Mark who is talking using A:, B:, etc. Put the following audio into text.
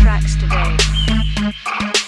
A: tracks today.